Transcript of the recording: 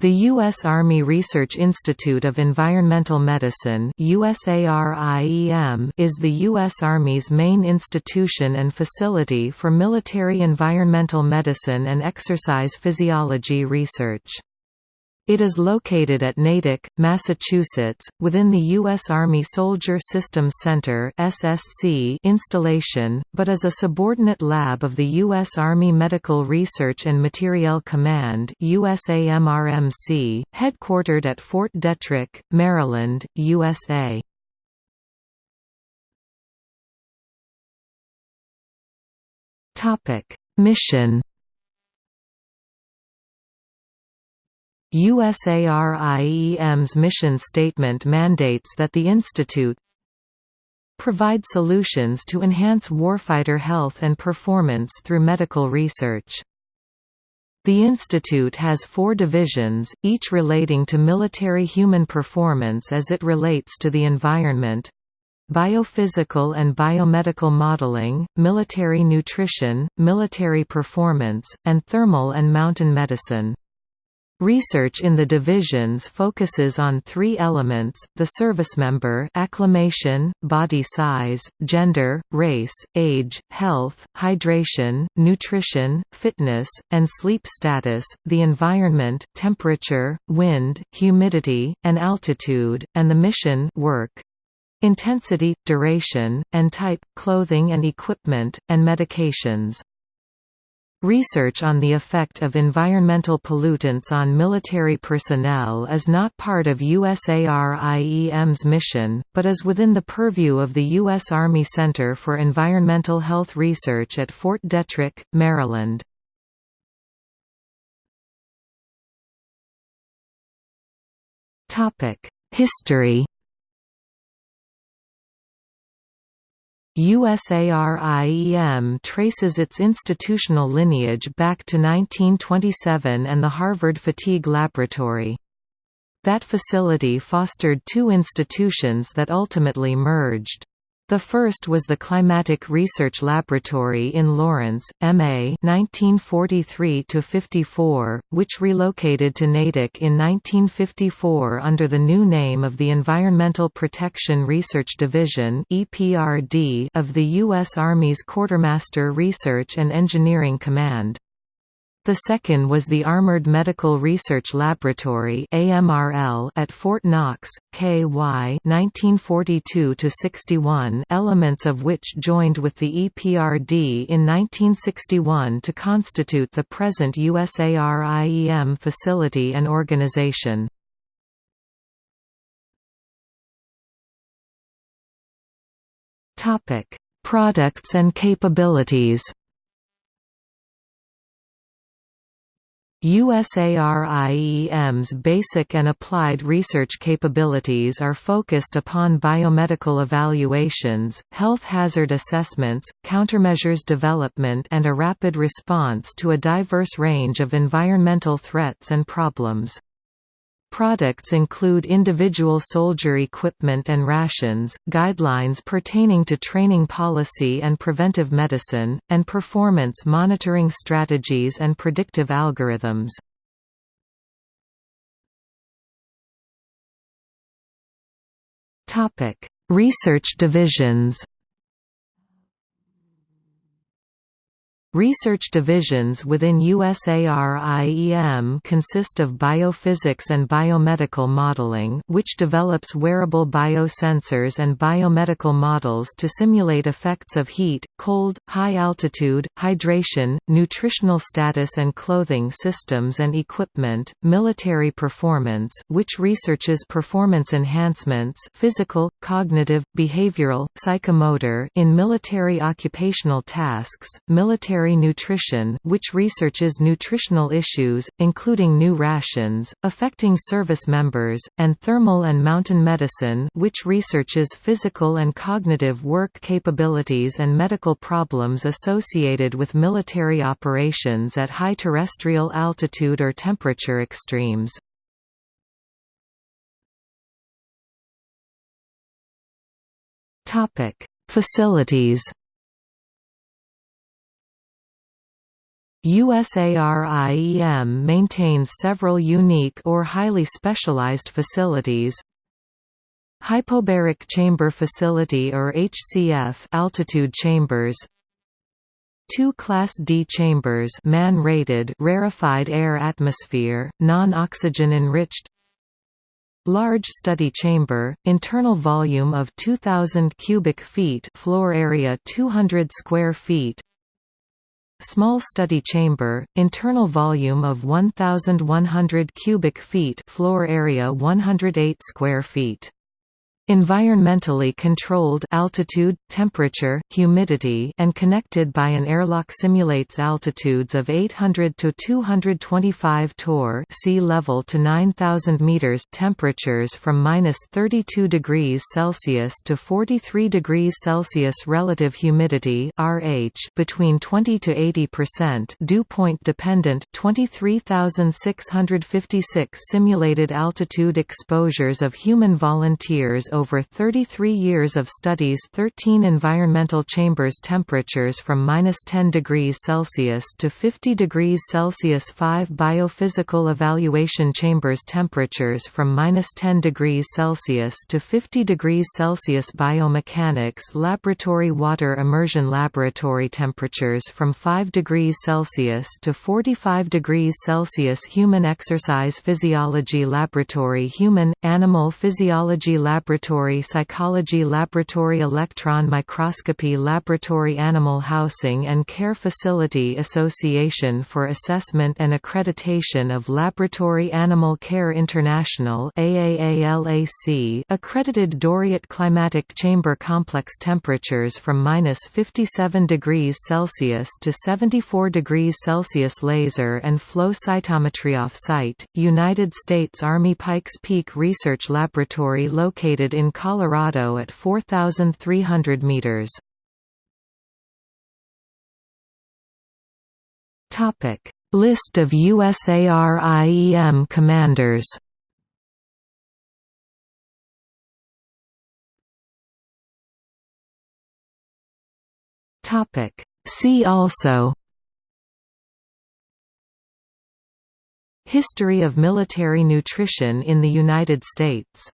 The U.S. Army Research Institute of Environmental Medicine is the U.S. Army's main institution and facility for military environmental medicine and exercise physiology research. It is located at Natick, Massachusetts, within the U.S. Army Soldier Systems Center (SSC) installation, but is a subordinate lab of the U.S. Army Medical Research and Materiel Command (USAMRMC), headquartered at Fort Detrick, Maryland, USA. Topic: Mission USARIEM's mission statement mandates that the institute provide solutions to enhance warfighter health and performance through medical research. The institute has four divisions, each relating to military human performance as it relates to the environment, biophysical and biomedical modeling, military nutrition, military performance, and thermal and mountain medicine. Research in the divisions focuses on three elements, the servicemember acclimation, body size, gender, race, age, health, hydration, nutrition, fitness, and sleep status, the environment temperature, wind, humidity, and altitude, and the mission work. Intensity, duration, and type, clothing and equipment, and medications. Research on the effect of environmental pollutants on military personnel is not part of USARIEM's mission, but is within the purview of the U.S. Army Center for Environmental Health Research at Fort Detrick, Maryland. History USARIEM traces its institutional lineage back to 1927 and the Harvard Fatigue Laboratory. That facility fostered two institutions that ultimately merged. The first was the Climatic Research Laboratory in Lawrence, MA 1943–54, which relocated to Natick in 1954 under the new name of the Environmental Protection Research Division of the U.S. Army's Quartermaster Research and Engineering Command. The second was the Armored Medical Research Laboratory at Fort Knox, KY 1942–61 elements of which joined with the EPRD in 1961 to constitute the present USARIEM facility and organization. Products and capabilities USARIEM's basic and applied research capabilities are focused upon biomedical evaluations, health hazard assessments, countermeasures development and a rapid response to a diverse range of environmental threats and problems. Products include individual soldier equipment and rations, guidelines pertaining to training policy and preventive medicine, and performance monitoring strategies and predictive algorithms. Research divisions Research divisions within USARIEM consist of biophysics and biomedical modeling which develops wearable biosensors and biomedical models to simulate effects of heat, cold, high altitude, hydration, nutritional status and clothing systems and equipment, military performance which researches performance enhancements physical, cognitive, behavioral, psychomotor in military occupational tasks, military Military Nutrition which researches nutritional issues, including new rations, affecting service members, and Thermal and Mountain Medicine which researches physical and cognitive work capabilities and medical problems associated with military operations at high terrestrial altitude or temperature extremes. Facilities USARIEM maintains several unique or highly specialized facilities. Hypobaric Chamber Facility or HCF altitude chambers. Two Class D chambers man-rated rarefied air atmosphere, non-oxygen enriched. Large study chamber, internal volume of 2000 cubic feet, floor area 200 square feet. Small study chamber, internal volume of 1100 cubic feet, floor area 108 square feet. Environmentally controlled altitude, temperature, humidity and connected by an airlock simulates altitudes of 800 to 225 torr sea level to 9000 meters temperatures from -32 degrees Celsius to 43 degrees Celsius relative humidity RH between 20 to 80% dew point dependent 23656 simulated altitude exposures of human volunteers over 33 years of studies 13 environmental chambers temperatures from minus 10 degrees Celsius to 50 degrees Celsius 5 biophysical evaluation chambers temperatures from minus 10 degrees Celsius to 50 degrees Celsius biomechanics laboratory water immersion laboratory temperatures from 5 degrees Celsius to 45 degrees Celsius human exercise physiology laboratory human, animal physiology laboratory Laboratory Psychology Laboratory Electron Microscopy Laboratory Animal Housing and Care Facility Association for Assessment and Accreditation of Laboratory Animal Care International accredited Doriot climatic chamber complex temperatures from minus 57 degrees Celsius to 74 degrees Celsius laser and flow cytometry off-site, United States Army Pikes Peak Research Laboratory located in Colorado at 4,300 meters. Topic: List of USARIEM commanders. Topic: See also History of military nutrition in the United States